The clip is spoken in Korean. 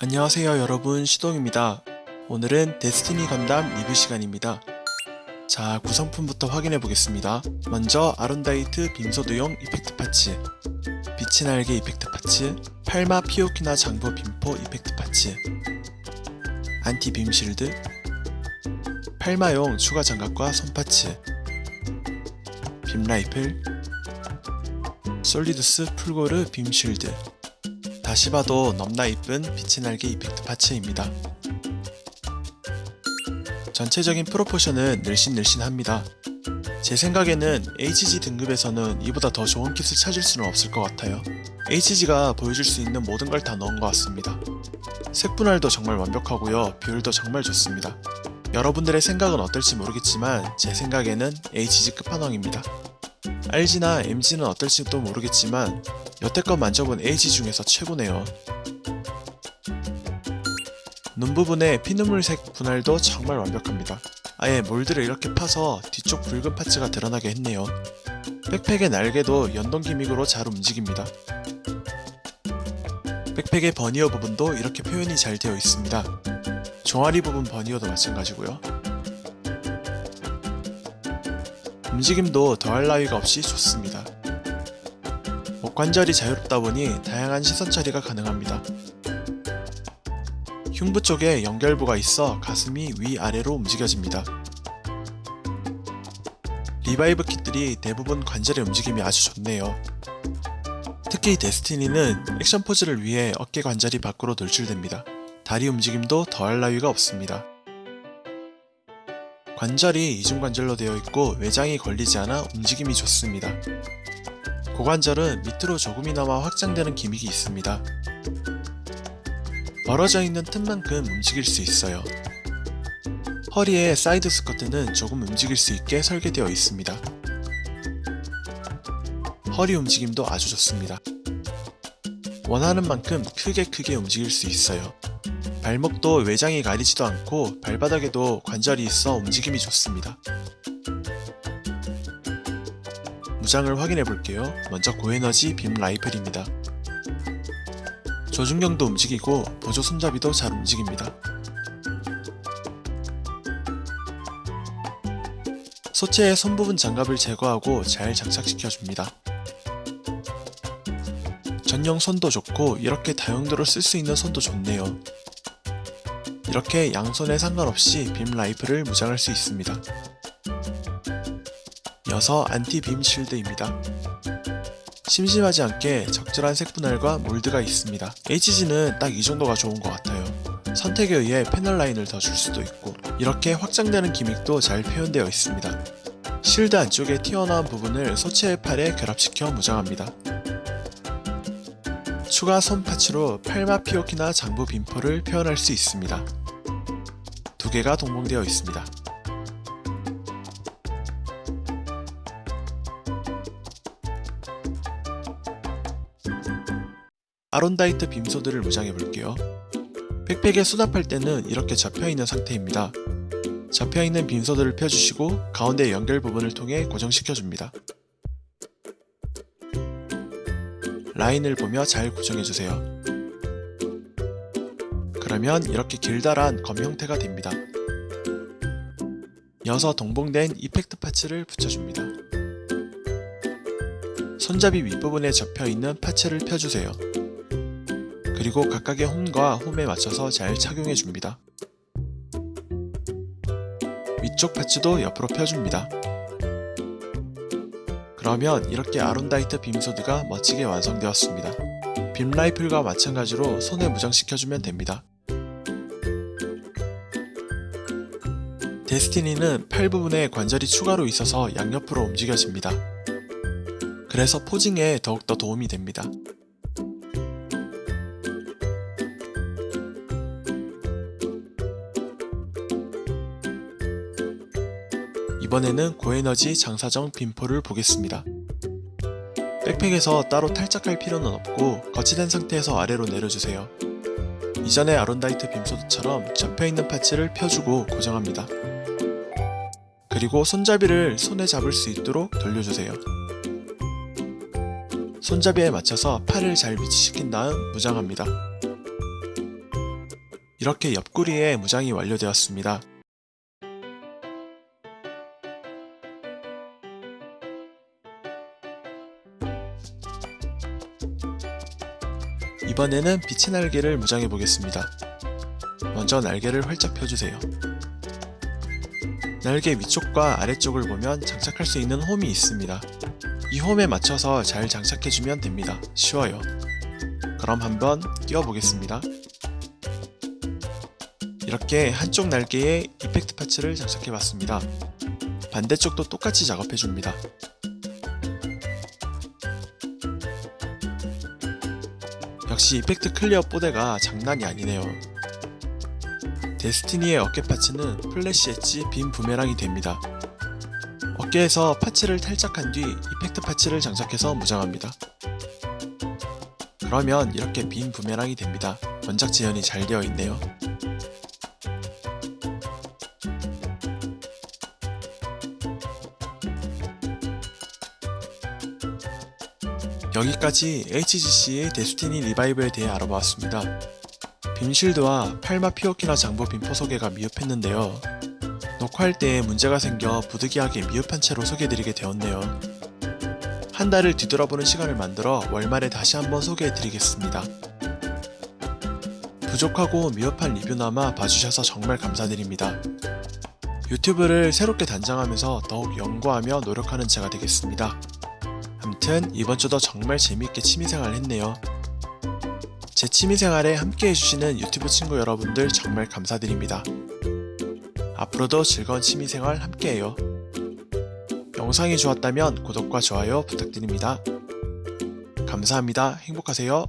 안녕하세요 여러분 시동입니다. 오늘은 데스티니 건담 리뷰 시간입니다. 자 구성품부터 확인해 보겠습니다. 먼저 아론다이트 beam sword용 effect parts 빛의 날개 effect parts 팔마 피오키나 장부 빔포 effect parts anti beam shield 팔마용 추가 장갑과 손 parts beam rifle 솔리두스 풀고르 빔 쉴드 다시 봐도 넘나 이쁜 빛의 날개 이펙트 파츠입니다. 전체적인 프로포션은 늘씬늘씬합니다. 제 생각에는 HG 등급에서는 이보다 더 좋은 킷을 찾을 수는 없을 것 같아요. HG가 보여줄 수 있는 모든 걸 다 넣은 것 같습니다. 색분할도 정말 완벽하고요. 비율도 정말 좋습니다. 여러분들의 생각은 어떨지 모르겠지만 제 생각에는 HG 끝판왕입니다. RG나 MG는 어떨지도 모르겠지만 여태껏 만져본 AG 중에서 최고네요. 눈 부분의 피눈물색 분할도 정말 완벽합니다. 아예 몰드를 이렇게 파서 뒤쪽 붉은 파츠가 드러나게 했네요. 백팩의 날개도 연동 기믹으로 잘 움직입니다. 백팩의 버니어 부분도 이렇게 표현이 잘 되어 있습니다. 종아리 부분 버니어도 마찬가지고요. 움직임도 더할 나위가 없이 좋습니다. 목 관절이 자유롭다 보니 다양한 시선 처리가 가능합니다. 흉부 쪽에 연결부가 있어 가슴이 위아래로 움직여집니다. 리바이브 kit들이 대부분 관절의 움직임이 아주 좋네요. 특히 데스티니는 액션 포즈를 위해 어깨 관절이 밖으로 돌출됩니다. 다리 움직임도 더할 나위가 없습니다. 관절이 이중관절로 되어 있고 외장이 걸리지 않아 움직임이 좋습니다. 고관절은 밑으로 조금이나마 확장되는 gimmick이 있습니다. 벌어져 있는 틈만큼 움직일 수 있어요. 허리의 사이드 스커트는 조금 움직일 수 있게 설계되어 있습니다. 허리 움직임도 아주 좋습니다. 원하는 만큼 크게 크게 움직일 수 있어요. 발목도 외장이 가리지도 않고 발바닥에도 관절이 있어 움직임이 좋습니다. 무장을 확인해 볼게요. 먼저 고에너지 빔 라이플입니다. 조준경도 움직이고 보조 손잡이도 잘 움직입니다. 소체의 손 부분 장갑을 제거하고 잘 장착시켜줍니다. 전용 손도 좋고 이렇게 다용도로 쓸 수 있는 손도 좋네요. 이렇게 양손에 상관없이 빔 라이플을 무장할 수 있습니다. 이어서 안티 빔 실드입니다. 심심하지 않게 적절한 색 분할과 몰드가 있습니다. HG는 딱 이 정도가 좋은 것 같아요. 선택에 의해 패널 라인을 더 줄 수도 있고 이렇게 확장되는 gimmick도 잘 표현되어 있습니다. 실드 안쪽에 튀어나온 부분을 소체의 팔에 결합시켜 무장합니다. 추가 손 파츠로 팔마 피오키나 장부 빔포를 표현할 수 있습니다. 두 개가 동봉되어 있습니다. 아론다이트 빔소드를 무장해 볼게요. 백팩에 수납할 때는 이렇게 접혀있는 상태입니다. 접혀있는 빔소드를 펴주시고 가운데 연결 부분을 통해 고정시켜줍니다. 라인을 보며 잘 고정해주세요. 그러면 이렇게 길다란 검 형태가 됩니다. 이어서 동봉된 이펙트 파츠를 붙여줍니다. 손잡이 윗부분에 접혀있는 파츠를 펴주세요. 그리고 각각의 홈과 홈에 맞춰서 잘 착용해줍니다. 위쪽 파츠도 옆으로 펴줍니다. 그러면 이렇게 아론다이트 빔소드가 멋지게 완성되었습니다. 빔 라이플과 마찬가지로 손에 무장시켜주면 됩니다. 데스티니는 팔 부분에 관절이 추가로 있어서 양옆으로 움직여집니다. 그래서 포징에 더욱더 도움이 됩니다. 이번에는 고에너지 장사정 빔포를 보겠습니다. 백팩에서 따로 탈착할 필요는 없고 거치된 상태에서 아래로 내려주세요. 이전의 아론다이트 빔소드처럼 접혀있는 파츠를 펴주고 고정합니다. 그리고 손잡이를 손에 잡을 수 있도록 돌려주세요. 손잡이에 맞춰서 팔을 잘 위치시킨 다음 무장합니다. 이렇게 옆구리에 무장이 완료되었습니다. 이번에는 빛의 날개를 무장해 보겠습니다. 먼저 날개를 활짝 펴주세요. 날개 위쪽과 아래쪽을 보면 장착할 수 있는 홈이 있습니다. 이 홈에 맞춰서 잘 장착해주면 됩니다. 쉬워요. 그럼 한번 끼워보겠습니다. 이렇게 한쪽 날개에 effect parts를 장착해봤습니다. 반대쪽도 똑같이 작업해줍니다. 역시 effect clear 뽀대가 장난이 아니네요. 데스티니의 어깨 parts는 플래시 엣지 빔 부메랑이 됩니다. 어깨에서 parts를 탈착한 뒤 effect parts를 장착해서 무장합니다. 그러면 이렇게 빔 부메랑이 됩니다. 원작 재현이 잘 되어 있네요. 여기까지 HGC의 데스티니 리바이브에 대해 알아보았습니다. 빔실드와 팔마 피오키나 장부 빔포 소개가 미흡했는데요. 녹화할 때 문제가 생겨 부득이하게 미흡한 채로 소개해드리게 되었네요. 한 달을 뒤돌아보는 시간을 만들어 월말에 다시 한번 소개해드리겠습니다. 부족하고 미흡한 리뷰나마 봐주셔서 정말 감사드립니다. 유튜브를 새롭게 단장하면서 더욱 연구하며 노력하는 제가 되겠습니다. 암튼 이번 주도 정말 재미있게 취미생활 했네요. 제 취미생활에 함께 해주시는 유튜브 친구 여러분들 정말 감사드립니다. 앞으로도 즐거운 취미생활 함께해요. 영상이 좋았다면 구독과 좋아요 부탁드립니다. 감사합니다. 행복하세요.